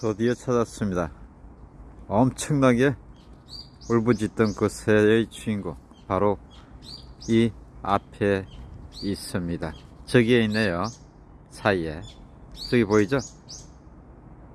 드디어 찾았습니다. 엄청나게 울부짖던 그 새의 주인공 바로 이 앞에 있습니다. 저기에 있네요. 사이에 저기 보이죠?